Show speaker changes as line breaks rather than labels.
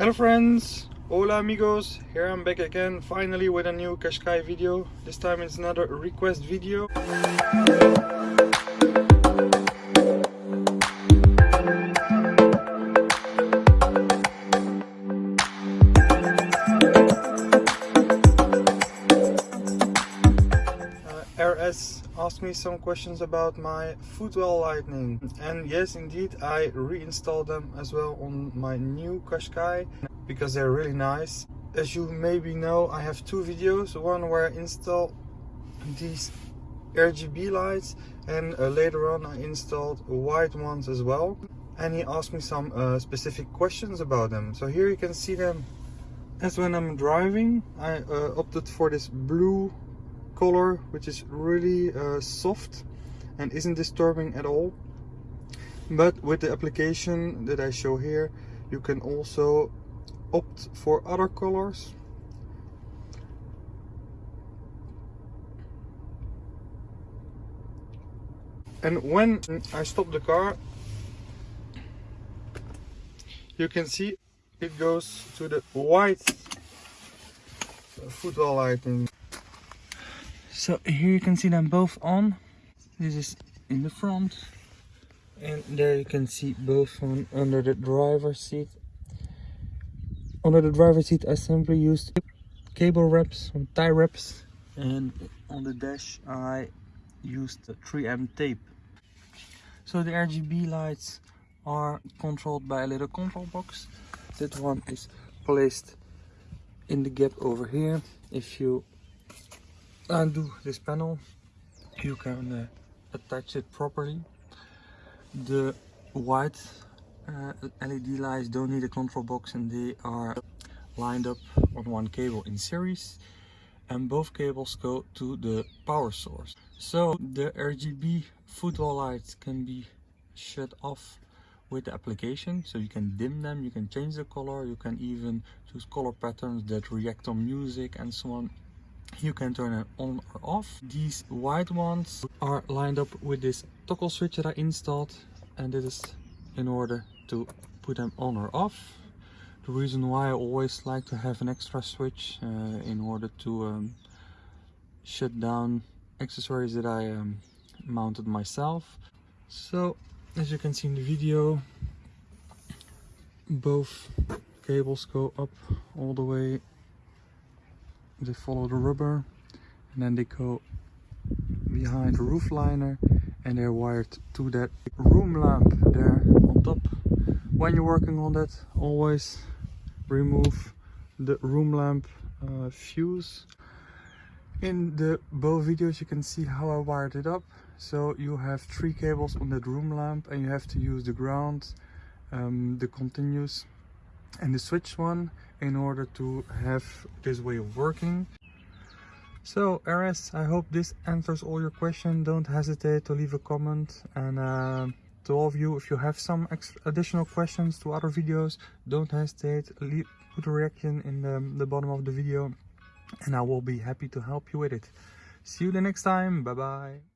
Hello friends, hola amigos, here I'm back again finally with a new Qashqai video. This time it's another request video. RS asked me some questions about my footwell lighting and yes indeed I reinstalled them as well on my new Qashqai because they're really nice. As you maybe know I have two videos, one where I install these RGB lights and uh, later on I installed white ones as well and he asked me some uh, specific questions about them. So here you can see them as when I'm driving I uh, opted for this blue color which is really uh, soft and isn't disturbing at all. But with the application that I show here you can also opt for other colors. And when I stop the car you can see it goes to the white footwell lighting so here you can see them both on. This is in the front. And there you can see both on under the driver's seat. Under the driver's seat I simply used cable wraps or tie wraps. And on the dash I used 3M tape. So the RGB lights are controlled by a little control box. That one is placed in the gap over here. If you undo this panel. You can uh, attach it properly. The white uh, LED lights don't need a control box and they are lined up on one cable in series and both cables go to the power source. So the RGB footwell lights can be shut off with the application. So you can dim them you can change the color you can even choose color patterns that react on music and so on you can turn it on or off. These white ones are lined up with this toggle switch that i installed and this is in order to put them on or off. The reason why i always like to have an extra switch uh, in order to um, shut down accessories that i um, mounted myself. So as you can see in the video both cables go up all the way they follow the rubber and then they go behind the roof liner and they're wired to that room lamp there on top. When you're working on that always remove the room lamp uh, fuse. In the both videos you can see how I wired it up. So you have three cables on that room lamp and you have to use the ground um, the continuous and the switch one in order to have this way of working. So RS I hope this answers all your questions don't hesitate to leave a comment. And uh, to all of you if you have some additional questions to other videos don't hesitate. Leave, put a reaction in the, the bottom of the video and I will be happy to help you with it. See you the next time. Bye bye